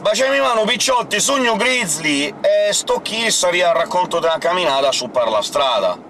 Baciami mano picciotti, sogno grizzly, e sto chi saria raccolto da una camminata su per la strada.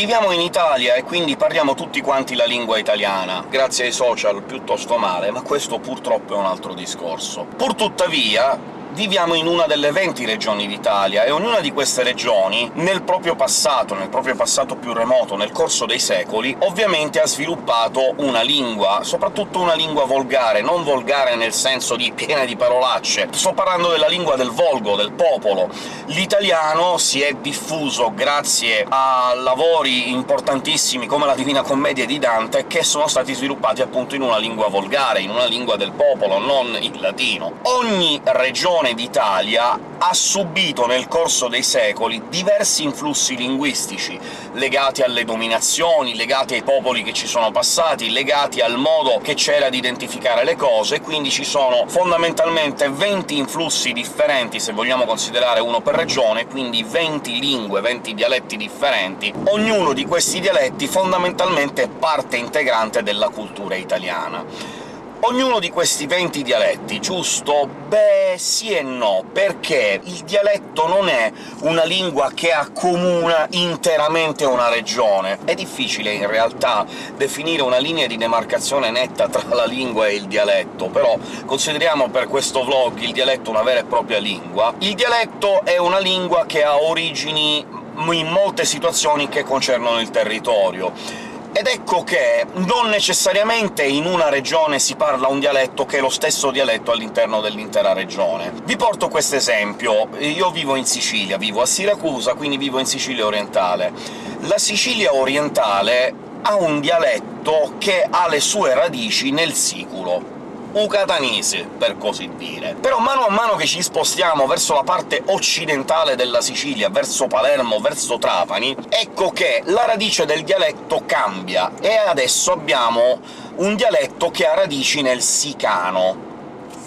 Viviamo in Italia e quindi parliamo tutti quanti la lingua italiana, grazie ai social piuttosto male, ma questo purtroppo è un altro discorso. Purtuttavia, viviamo in una delle 20 regioni d'Italia, e ognuna di queste regioni, nel proprio passato, nel proprio passato più remoto, nel corso dei secoli, ovviamente ha sviluppato una lingua, soprattutto una lingua volgare, non volgare nel senso di piena di parolacce, sto parlando della lingua del volgo, del popolo. L'italiano si è diffuso grazie a lavori importantissimi come la Divina Commedia di Dante, che sono stati sviluppati appunto in una lingua volgare, in una lingua del popolo, non il latino. Ogni regione regione d'Italia ha subito nel corso dei secoli diversi influssi linguistici, legati alle dominazioni, legati ai popoli che ci sono passati, legati al modo che c'era di identificare le cose, quindi ci sono fondamentalmente 20 influssi differenti, se vogliamo considerare uno per regione, quindi 20 lingue, 20 dialetti differenti. Ognuno di questi dialetti fondamentalmente è parte integrante della cultura italiana. Ognuno di questi 20 dialetti, giusto? Beh, sì e no, perché il dialetto non è una lingua che accomuna interamente una regione. È difficile, in realtà, definire una linea di demarcazione netta tra la lingua e il dialetto, però consideriamo per questo vlog il dialetto una vera e propria lingua. Il dialetto è una lingua che ha origini in molte situazioni che concernono il territorio ed ecco che non necessariamente in una regione si parla un dialetto che è lo stesso dialetto all'interno dell'intera regione. Vi porto questo esempio. Io vivo in Sicilia, vivo a Siracusa, quindi vivo in Sicilia orientale. La Sicilia orientale ha un dialetto che ha le sue radici nel siculo, ucatanese, per così dire. Però mano a mano che ci spostiamo verso la parte occidentale della Sicilia, verso Palermo, verso Trapani, ecco che la radice del dialetto cambia, e adesso abbiamo un dialetto che ha radici nel sicano,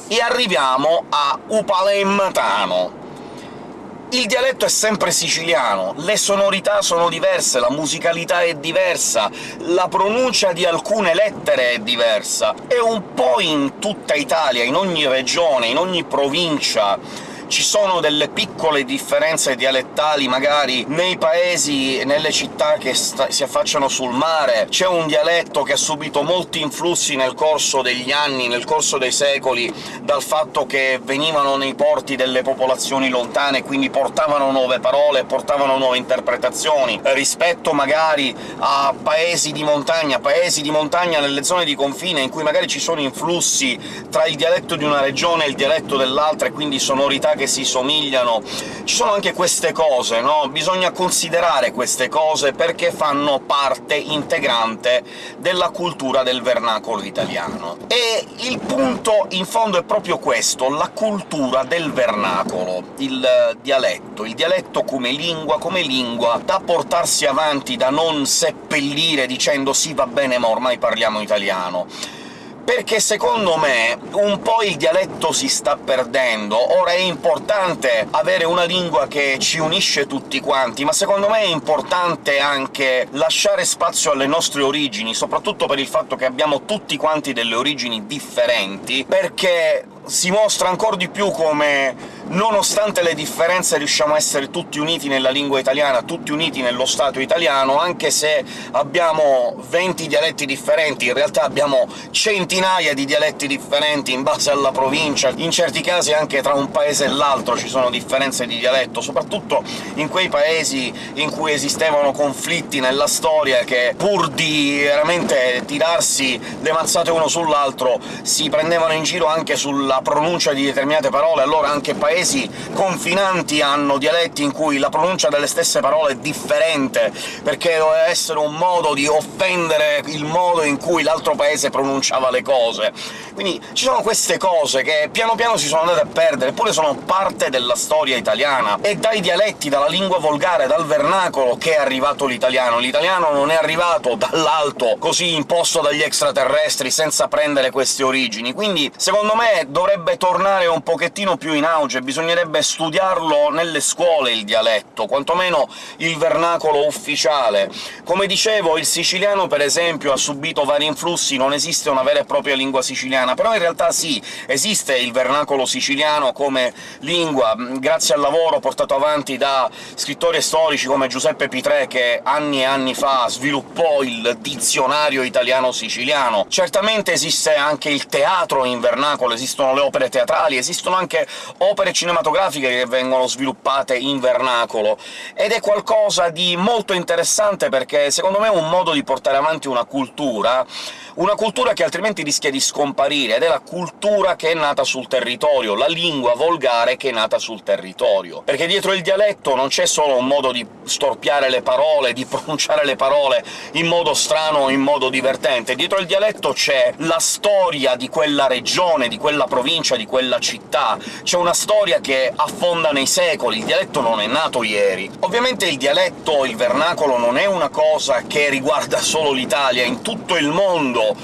e arriviamo a upalemmatano, il dialetto è sempre siciliano, le sonorità sono diverse, la musicalità è diversa, la pronuncia di alcune lettere è diversa, e un po' in tutta Italia, in ogni regione, in ogni provincia ci sono delle piccole differenze dialettali magari nei paesi, nelle città che si affacciano sul mare, c'è un dialetto che ha subito molti influssi nel corso degli anni, nel corso dei secoli, dal fatto che venivano nei porti delle popolazioni lontane, quindi portavano nuove parole, portavano nuove interpretazioni, rispetto magari a paesi di montagna, paesi di montagna nelle zone di confine, in cui magari ci sono influssi tra il dialetto di una regione e il dialetto dell'altra, e quindi sonorità che si somigliano. Ci sono anche queste cose, no? Bisogna considerare queste cose perché fanno parte integrante della cultura del vernacolo italiano. E il punto, in fondo, è proprio questo, la cultura del vernacolo, il dialetto. Il dialetto come lingua, come lingua da portarsi avanti, da non seppellire dicendo «sì, va bene, ma ormai parliamo italiano» perché secondo me un po' il dialetto si sta perdendo. Ora è importante avere una lingua che ci unisce tutti quanti, ma secondo me è importante anche lasciare spazio alle nostre origini, soprattutto per il fatto che abbiamo tutti quanti delle origini differenti, perché si mostra ancora di più come nonostante le differenze riusciamo a essere tutti uniti nella lingua italiana, tutti uniti nello Stato italiano, anche se abbiamo 20 dialetti differenti, in realtà abbiamo centinaia di dialetti differenti in base alla provincia, in certi casi anche tra un paese e l'altro ci sono differenze di dialetto, soprattutto in quei paesi in cui esistevano conflitti nella storia che, pur di veramente tirarsi le mazzate uno sull'altro, si prendevano in giro anche sulla pronuncia di determinate parole, allora anche paesi paesi confinanti hanno dialetti in cui la pronuncia delle stesse parole è differente, perché doveva essere un modo di offendere il modo in cui l'altro paese pronunciava le cose. Quindi ci sono queste cose che piano piano si sono andate a perdere, eppure sono parte della storia italiana. È dai dialetti, dalla lingua volgare, dal vernacolo che è arrivato l'italiano. L'italiano non è arrivato dall'alto, così imposto dagli extraterrestri, senza prendere queste origini. Quindi, secondo me, dovrebbe tornare un pochettino più in auge, bisognerebbe studiarlo nelle scuole il dialetto, quantomeno il vernacolo ufficiale. Come dicevo, il siciliano, per esempio, ha subito vari influssi, non esiste una vera e propria lingua siciliana, però in realtà sì, esiste il vernacolo siciliano come lingua, grazie al lavoro portato avanti da scrittori storici come Giuseppe Pitrè, che anni e anni fa sviluppò il dizionario italiano-siciliano. Certamente esiste anche il teatro in vernacolo, esistono le opere teatrali, esistono anche opere cinematografiche che vengono sviluppate in vernacolo, ed è qualcosa di molto interessante perché secondo me è un modo di portare avanti una cultura una cultura che altrimenti rischia di scomparire, ed è la cultura che è nata sul territorio, la lingua volgare che è nata sul territorio. Perché dietro il dialetto non c'è solo un modo di storpiare le parole, di pronunciare le parole in modo strano o in modo divertente, dietro il dialetto c'è la storia di quella regione, di quella provincia, di quella città, c'è una storia che affonda nei secoli, il dialetto non è nato ieri. Ovviamente il dialetto, il vernacolo, non è una cosa che riguarda solo l'Italia, in tutto il mondo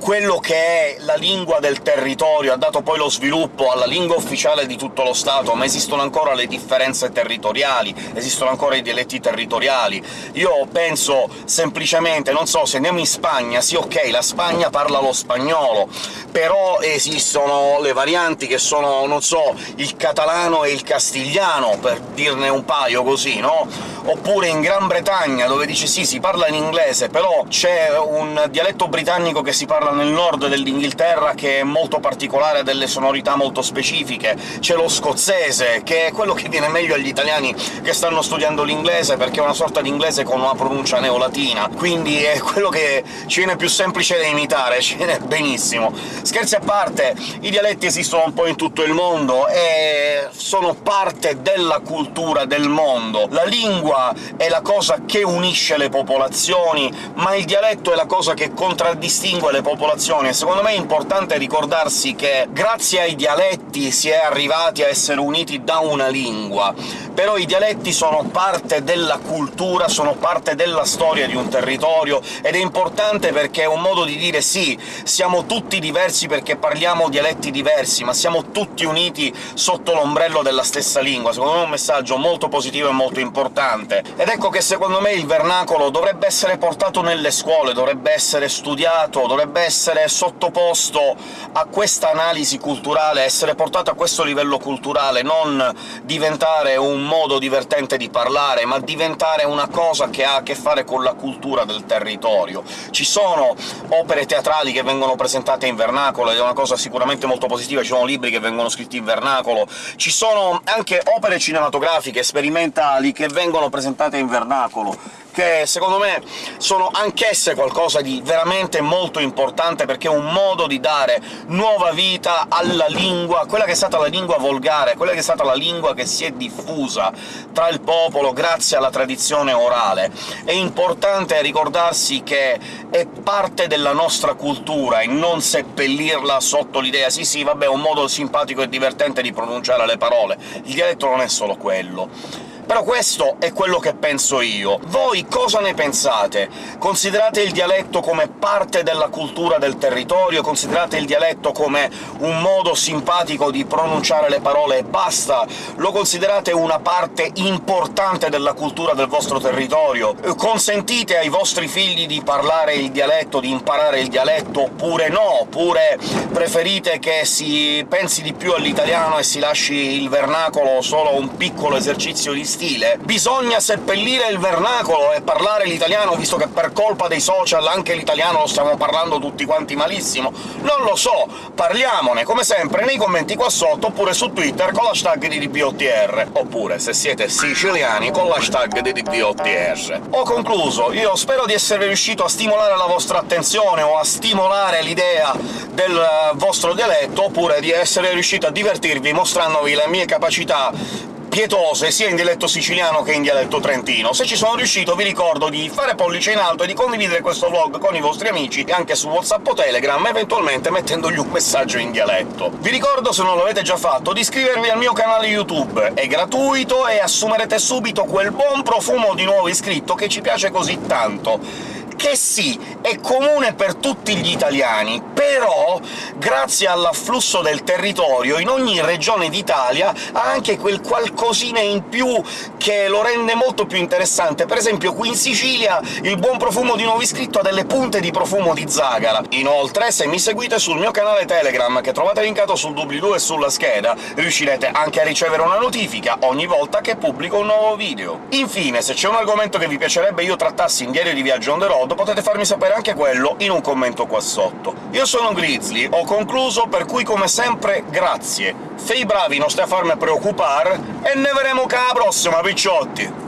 quello che è la lingua del territorio, ha dato poi lo sviluppo alla lingua ufficiale di tutto lo Stato, ma esistono ancora le differenze territoriali, esistono ancora i dialetti territoriali. Io penso semplicemente, non so, se andiamo in Spagna, sì ok, la Spagna parla lo spagnolo, però esistono le varianti che sono, non so, il catalano e il castigliano, per dirne un paio così, no? Oppure in Gran Bretagna, dove dice sì, si parla in inglese, però c'è un dialetto britannico che si parla parla nel nord dell'Inghilterra, che è molto particolare, ha delle sonorità molto specifiche. C'è lo scozzese, che è quello che viene meglio agli italiani che stanno studiando l'inglese, perché è una sorta di inglese con una pronuncia neolatina, quindi è quello che ci viene più semplice da imitare, ci viene benissimo. Scherzi a parte, i dialetti esistono un po' in tutto il mondo e sono parte della cultura del mondo. La lingua è la cosa che unisce le popolazioni, ma il dialetto è la cosa che contraddistingue le popolazioni popolazioni, e secondo me è importante ricordarsi che grazie ai dialetti si è arrivati a essere uniti da una lingua, però i dialetti sono parte della cultura, sono parte della storia di un territorio, ed è importante perché è un modo di dire sì, siamo tutti diversi perché parliamo dialetti diversi, ma siamo tutti uniti sotto l'ombrello della stessa lingua. Secondo me è un messaggio molto positivo e molto importante. Ed ecco che secondo me il vernacolo dovrebbe essere portato nelle scuole, dovrebbe essere studiato, dovrebbe essere sottoposto a questa analisi culturale, essere portato a questo livello culturale, non diventare un modo divertente di parlare, ma diventare una cosa che ha a che fare con la cultura del territorio. Ci sono opere teatrali che vengono presentate in vernacolo, ed è una cosa sicuramente molto positiva, ci sono libri che vengono scritti in vernacolo, ci sono anche opere cinematografiche, sperimentali, che vengono presentate in vernacolo, che secondo me sono anch'esse qualcosa di veramente molto importante, perché è un modo di dare nuova vita alla lingua, quella che è stata la lingua volgare, quella che è stata la lingua che si è diffusa tra il popolo grazie alla tradizione orale. È importante ricordarsi che è parte della nostra cultura e non seppellirla sotto l'idea «sì sì, vabbè, è un modo simpatico e divertente di pronunciare le parole». Il dialetto non è solo quello. Però questo è quello che penso io. Voi cosa ne pensate? Considerate il dialetto come parte della cultura del territorio? Considerate il dialetto come un modo simpatico di pronunciare le parole e basta? Lo considerate una parte importante della cultura del vostro territorio? Consentite ai vostri figli di parlare il dialetto, di imparare il dialetto, oppure no? Oppure preferite che si pensi di più all'italiano e si lasci il vernacolo solo un piccolo esercizio di stile bisogna seppellire il vernacolo e parlare l'italiano, visto che per colpa dei social anche l'italiano lo stiamo parlando tutti quanti malissimo? Non lo so, parliamone, come sempre, nei commenti qua sotto, oppure su Twitter con l'hashtag DDPOTR, oppure, se siete siciliani, con l'hashtag DDPOTR. Ho concluso, io spero di essere riuscito a stimolare la vostra attenzione o a stimolare l'idea del vostro dialetto, oppure di essere riuscito a divertirvi mostrandovi le mie capacità pietose sia in dialetto siciliano che in dialetto trentino. Se ci sono riuscito vi ricordo di fare pollice in alto e di condividere questo vlog con i vostri amici, anche su WhatsApp o Telegram, eventualmente mettendogli un messaggio in dialetto. Vi ricordo, se non l'avete già fatto, di iscrivervi al mio canale YouTube. È gratuito e assumerete subito quel buon profumo di nuovo iscritto che ci piace così tanto che sì, è comune per tutti gli italiani, però, grazie all'afflusso del territorio, in ogni regione d'Italia ha anche quel qualcosina in più che lo rende molto più interessante. Per esempio qui in Sicilia il buon profumo di nuovo iscritto ha delle punte di profumo di zagara. Inoltre, se mi seguite sul mio canale Telegram, che trovate linkato sul doobly-doo e sulla scheda, riuscirete anche a ricevere una notifica ogni volta che pubblico un nuovo video. Infine, se c'è un argomento che vi piacerebbe io trattassi in Diario di Viaggio on the road, potete farmi sapere anche quello in un commento qua sotto. Io sono Grizzly, ho concluso, per cui come sempre grazie. Fei bravi, non stai a farmi preoccupare, e ne vedremo che alla prossima, picciotti!